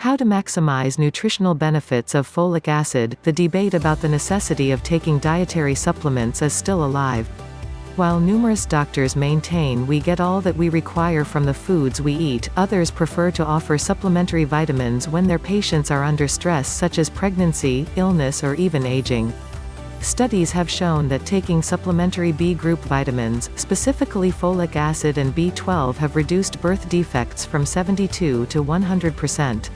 How to maximize nutritional benefits of folic acid, the debate about the necessity of taking dietary supplements is still alive. While numerous doctors maintain we get all that we require from the foods we eat, others prefer to offer supplementary vitamins when their patients are under stress such as pregnancy, illness or even aging. Studies have shown that taking supplementary B group vitamins, specifically folic acid and B12 have reduced birth defects from 72 to 100%.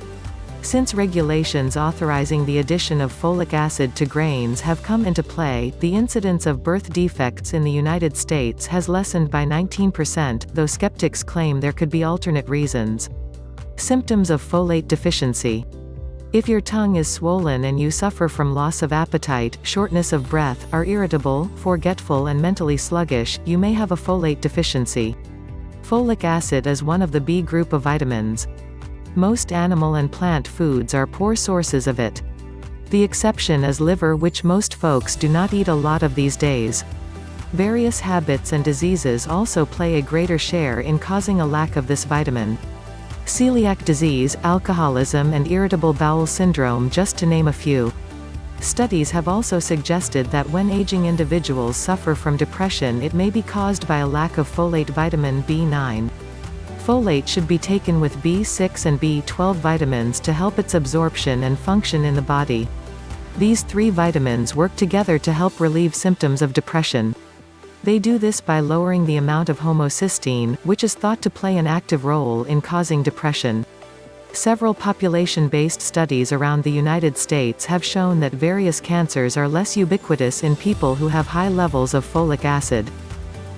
Since regulations authorizing the addition of folic acid to grains have come into play, the incidence of birth defects in the United States has lessened by 19%, though skeptics claim there could be alternate reasons. Symptoms of folate deficiency. If your tongue is swollen and you suffer from loss of appetite, shortness of breath, are irritable, forgetful and mentally sluggish, you may have a folate deficiency. Folic acid is one of the B group of vitamins. Most animal and plant foods are poor sources of it. The exception is liver which most folks do not eat a lot of these days. Various habits and diseases also play a greater share in causing a lack of this vitamin. Celiac disease, alcoholism and irritable bowel syndrome just to name a few. Studies have also suggested that when aging individuals suffer from depression it may be caused by a lack of folate vitamin B9. Folate should be taken with B6 and B12 vitamins to help its absorption and function in the body. These three vitamins work together to help relieve symptoms of depression. They do this by lowering the amount of homocysteine, which is thought to play an active role in causing depression. Several population-based studies around the United States have shown that various cancers are less ubiquitous in people who have high levels of folic acid.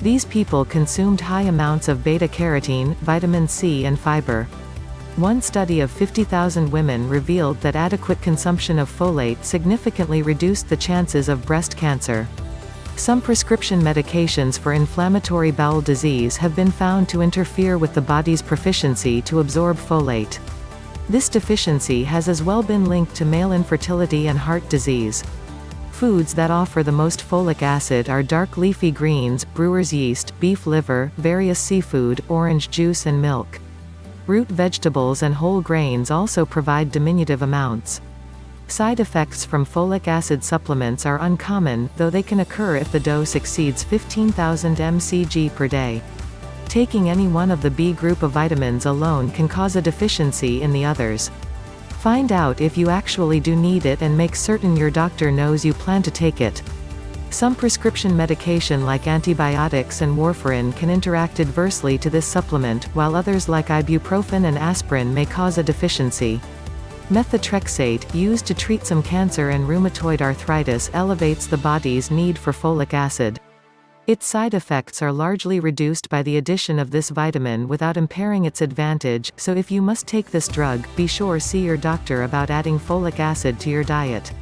These people consumed high amounts of beta-carotene, vitamin C and fiber. One study of 50,000 women revealed that adequate consumption of folate significantly reduced the chances of breast cancer. Some prescription medications for inflammatory bowel disease have been found to interfere with the body's proficiency to absorb folate. This deficiency has as well been linked to male infertility and heart disease. Foods that offer the most folic acid are dark leafy greens, brewer's yeast, beef liver, various seafood, orange juice and milk. Root vegetables and whole grains also provide diminutive amounts. Side effects from folic acid supplements are uncommon, though they can occur if the dose exceeds 15,000 mcg per day. Taking any one of the B group of vitamins alone can cause a deficiency in the others. Find out if you actually do need it and make certain your doctor knows you plan to take it. Some prescription medication like antibiotics and warfarin can interact adversely to this supplement, while others like ibuprofen and aspirin may cause a deficiency. Methotrexate, used to treat some cancer and rheumatoid arthritis elevates the body's need for folic acid. Its side effects are largely reduced by the addition of this vitamin without impairing its advantage, so if you must take this drug, be sure see your doctor about adding folic acid to your diet.